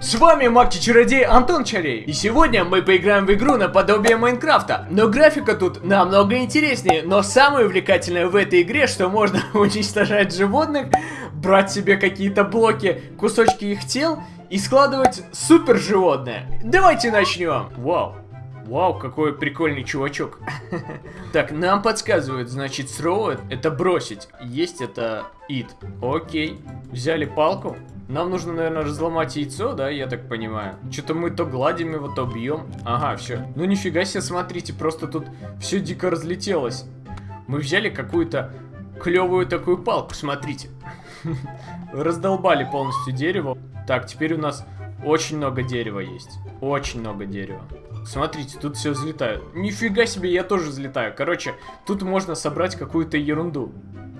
С вами Маг-чародей Антон Чарей. И сегодня мы поиграем в игру наподобие Майнкрафта. Но графика тут намного интереснее. Но самое увлекательное в этой игре, что можно уничтожать животных, брать себе какие-то блоки, кусочки их тел и складывать супер животное. Давайте начнем. Вау. Вау, какой прикольный чувачок. Так, нам подсказывают, значит, throw это бросить. Есть это it. Окей. Взяли палку. Нам нужно, наверное, разломать яйцо, да, я так понимаю. Что-то мы то гладим его, то бьем. Ага, все. Ну нифига себе, смотрите, просто тут все дико разлетелось. Мы взяли какую-то клевую такую палку, смотрите. Раздолбали полностью дерево. Так, теперь у нас очень много дерева есть. Очень много дерева. Смотрите, тут все взлетает. Нифига себе, я тоже взлетаю. Короче, тут можно собрать какую-то ерунду.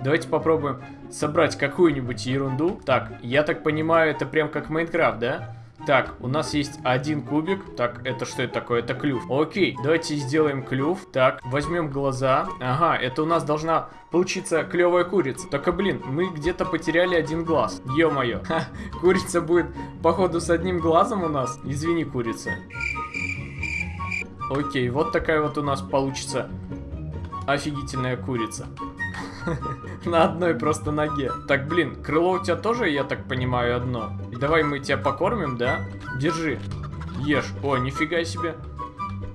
Давайте попробуем собрать какую-нибудь ерунду. Так, я так понимаю, это прям как Майнкрафт, да? Так, у нас есть один кубик. Так, это что это такое? Это клюв. Окей, давайте сделаем клюв. Так, возьмем глаза. Ага, это у нас должна получиться клевая курица. Только, блин, мы где-то потеряли один глаз. Ё-моё. Курица будет, походу, с одним глазом у нас. Извини, курица. Окей, вот такая вот у нас получится офигительная курица. На одной просто ноге. Так, блин, крыло у тебя тоже, я так понимаю, одно. Давай мы тебя покормим, да? Держи. Ешь. О, нифига себе.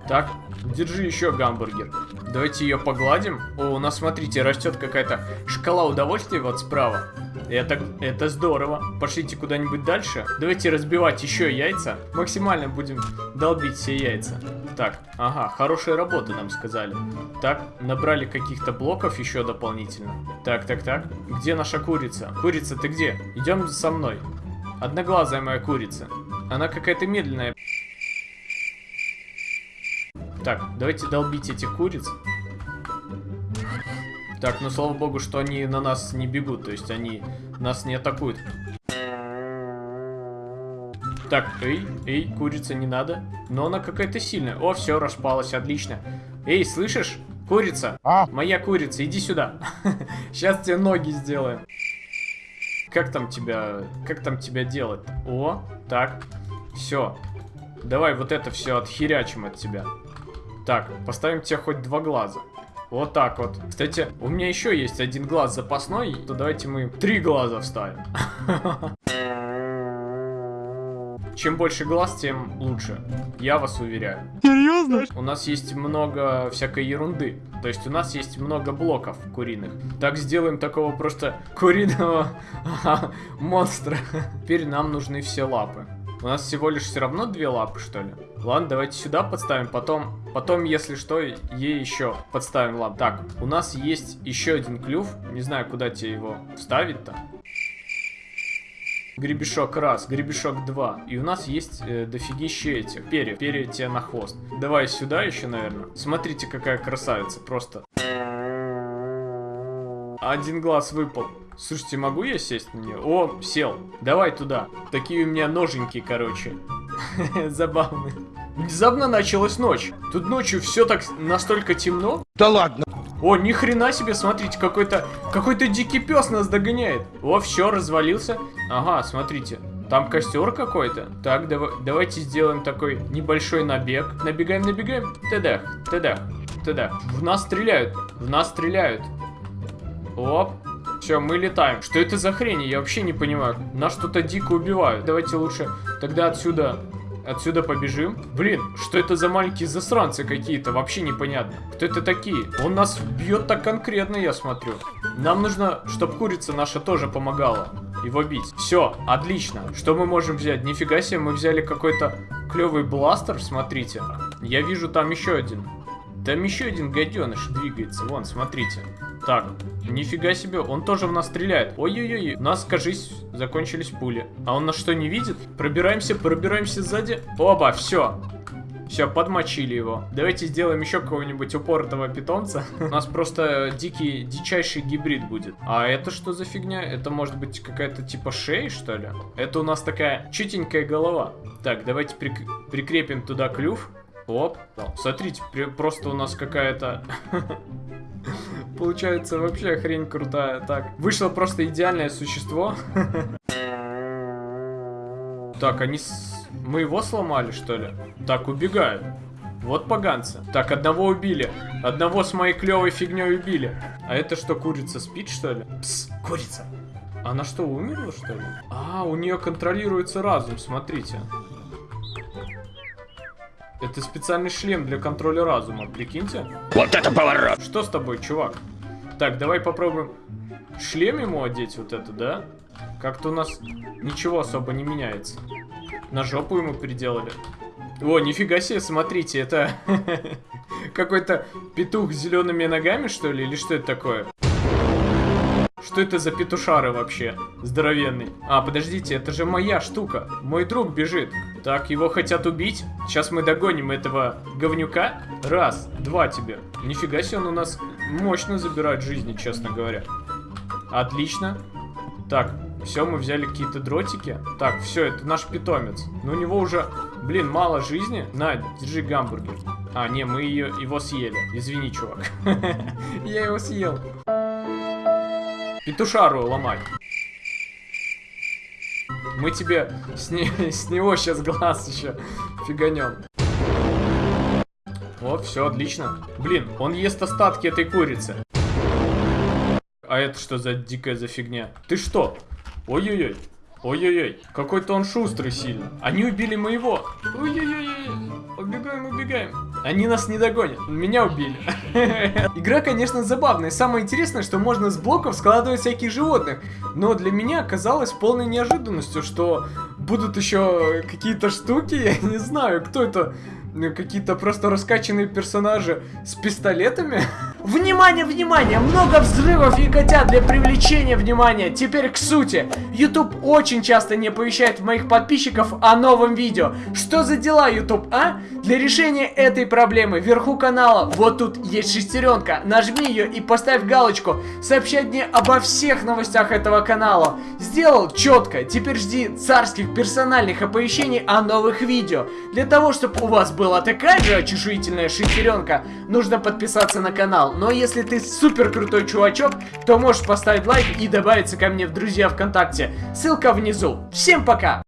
Так, держи еще гамбургер. Давайте ее погладим. О, у нас, смотрите, растет какая-то шкала удовольствия вот справа. Это, это здорово. Пошлите куда-нибудь дальше. Давайте разбивать еще яйца. Максимально будем долбить все яйца. Так, ага, хорошая работа нам сказали. Так, набрали каких-то блоков еще дополнительно. Так, так, так. Где наша курица? Курица, ты где? Идем со мной. Одноглазая моя курица. Она какая-то медленная. Так, давайте долбить этих куриц. Так, ну слава богу, что они на нас не бегут, то есть они нас не атакуют. Так, эй, эй, курица не надо. Но она какая-то сильная. О, все, распалась, отлично. Эй, слышишь? Курица. А? Моя курица, иди сюда. Сейчас тебе ноги сделаем. Как там тебя, как там тебя делать? О, так, все. Давай вот это все отхерячим от тебя. Так, поставим тебе хоть два глаза. Вот так вот. Кстати, у меня еще есть один глаз запасной, то давайте мы три глаза вставим. Чем больше глаз, тем лучше. Я вас уверяю. Серьезно? У нас есть много всякой ерунды. То есть у нас есть много блоков куриных. Так сделаем такого просто куриного монстра. Теперь нам нужны все лапы. У нас всего лишь все равно две лапы, что ли? Ладно, давайте сюда подставим, потом, потом, если что, ей еще подставим лап. Так, у нас есть еще один клюв. Не знаю, куда тебе его вставить-то. Гребешок раз, гребешок два. И у нас есть э, дофигища этих перьев. Перья тебе на хвост. Давай сюда еще, наверное. Смотрите, какая красавица, просто. Один глаз выпал. Слушайте, могу я сесть на нее? О, сел. Давай туда. Такие у меня ноженьки, короче. Забавные. Внезапно началась ночь. Тут ночью все так настолько темно. Да ладно. О, ни хрена себе, смотрите, какой-то какой-то дикий пес нас догоняет. О, все, развалился. Ага, смотрите. Там костер какой-то. Так, давай, давайте сделаем такой небольшой набег. Набегаем, набегаем. Тедах, тедах, тедах. В нас стреляют, в нас стреляют. Оп, все, мы летаем. Что это за хрень? Я вообще не понимаю. Нас что-то дико убивают. Давайте лучше тогда отсюда Отсюда побежим. Блин, что это за маленькие засранцы какие-то? Вообще непонятно. Кто это такие? Он нас бьет так конкретно, я смотрю. Нам нужно, чтобы курица наша тоже помогала его бить. Все, отлично. Что мы можем взять? Нифига себе, мы взяли какой-то клевый бластер, смотрите. Я вижу там еще один. Там еще один гаденыш двигается. Вон, смотрите. Так, нифига себе, он тоже в нас стреляет. Ой-ой-ой, нас, кажись, закончились пули. А он нас что, не видит? Пробираемся, пробираемся сзади. Оба, все. Все, подмочили его. Давайте сделаем еще какого-нибудь упоротого питомца. У нас просто дикий, дичайший гибрид будет. А это что за фигня? Это может быть какая-то типа шея, что ли? Это у нас такая чутенькая голова. Так, давайте прик прикрепим туда клюв. Оп. Смотрите, просто у нас какая-то... Получается вообще хрень крутая. Так, вышло просто идеальное существо. Так, они с... Мы его сломали, что ли? Так, убегают. Вот поганцы. Так, одного убили. Одного с моей клевой фигней убили. А это что, курица спит, что ли? Пс, курица. Она что, умерла, что ли? А, у нее контролируется разум, смотрите. Это специальный шлем для контроля разума, прикиньте. Вот это поворот! Что с тобой, чувак? Так, давай попробуем шлем ему одеть вот это, да? Как-то у нас ничего особо не меняется. На жопу ему переделали. О, нифига себе, смотрите, это какой-то петух с зелеными ногами, что ли? Или что это такое? Что это за петушары вообще? Здоровенный. А, подождите, это же моя штука. Мой друг бежит. Так, его хотят убить. Сейчас мы догоним этого говнюка. Раз, два тебе. Нифига себе, он у нас мощно забирает жизни, честно говоря. Отлично. Так, все, мы взяли какие-то дротики. Так, все, это наш питомец. Но у него уже, блин, мало жизни. На, держи гамбургер. А, не, мы ее, его съели. Извини, чувак. Я его съел. Петушару ломать. Мы тебе с, не, с него сейчас глаз еще фиганем. Вот, все, отлично. Блин, он ест остатки этой курицы. А это что за дикая за фигня? Ты что? Ой-ой-ой. Ой-ой-ой. Какой-то он шустрый сильно. Они убили моего. Ой-ой-ой. Убегаем, убегаем. Они нас не догонят. Меня убили. Игра, конечно, забавная. Самое интересное, что можно с блоков складывать всяких животных. Но для меня оказалось полной неожиданностью, что будут еще какие-то штуки. Я не знаю, кто это ну, какие-то просто раскачанные персонажи с пистолетами. Внимание, внимание! Много взрывов и котят для привлечения внимания. Теперь к сути. YouTube очень часто не оповещает моих подписчиков о новом видео. Что за дела, YouTube, а? Для решения этой проблемы вверху канала вот тут есть шестеренка. Нажми ее и поставь галочку. Сообщать мне обо всех новостях этого канала. Сделал четко. Теперь жди царских персональных оповещений о новых видео. Для того, чтобы у вас была такая же очешуительная шестеренка, нужно подписаться на канал. Но если ты супер крутой чувачок, то можешь поставить лайк и добавиться ко мне в друзья ВКонтакте. Ссылка внизу. Всем пока!